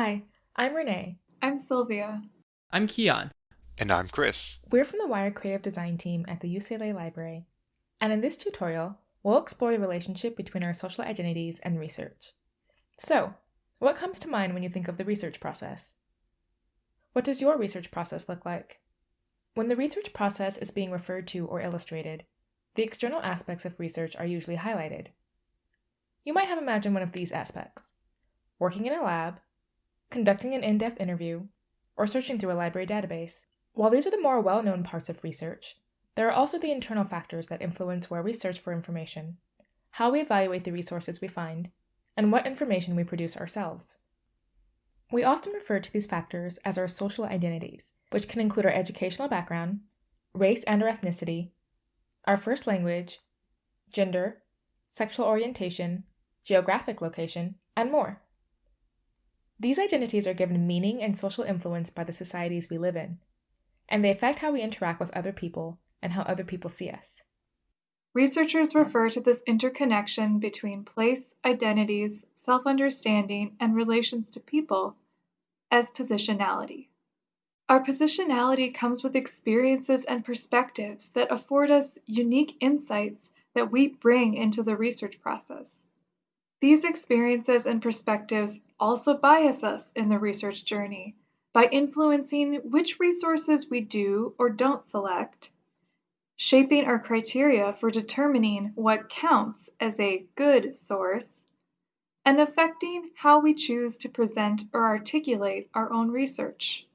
Hi, I'm Renee. I'm Sylvia. I'm Keon. And I'm Chris. We're from the WI+RE Creative Design team at the UCLA Library. And in this tutorial, we'll explore the relationship between our social identities and research. So, what comes to mind when you think of the research process? What does your research process look like? When the research process is being referred to or illustrated, the external aspects of research are usually highlighted. You might have imagined one of these aspects working in a lab, conducting an in depth interview, or searching through a library database. While these are the more well known parts of research, there are also the internal factors that influence where we search for information, how we evaluate the resources we find, and what information we produce ourselves. We often refer to these factors as our social identities, which can include our educational background, race and or ethnicity, our first language, gender, sexual orientation, geographic location, and more. These identities are given meaning and social influence by the societies we live in, and they affect how we interact with other people and how other people see us. Researchers refer to this interconnection between place, identities, self understanding, and relations to people as positionality. Our positionality comes with experiences and perspectives that afford us unique insights that we bring into the research process. These experiences and perspectives also bias us in the research journey by influencing which resources we do or don't select, shaping our criteria for determining what counts as a good source, and affecting how we choose to present or articulate our own research.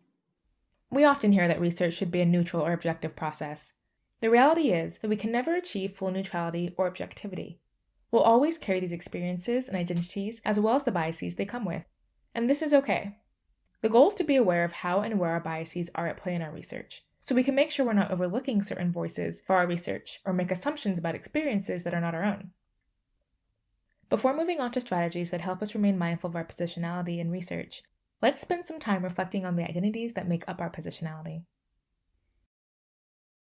We often hear that research should be a neutral or objective process. The reality is that we can never achieve full neutrality or objectivity. We'll always carry these experiences and identities as well as the biases they come with. And this is okay. The goal is to be aware of how and where our biases are at play in our research, so we can make sure we're not overlooking certain voices for our research or make assumptions about experiences that are not our own. Before moving on to strategies that help us remain mindful of our positionality in research, let's spend some time reflecting on the identities that make up our positionality.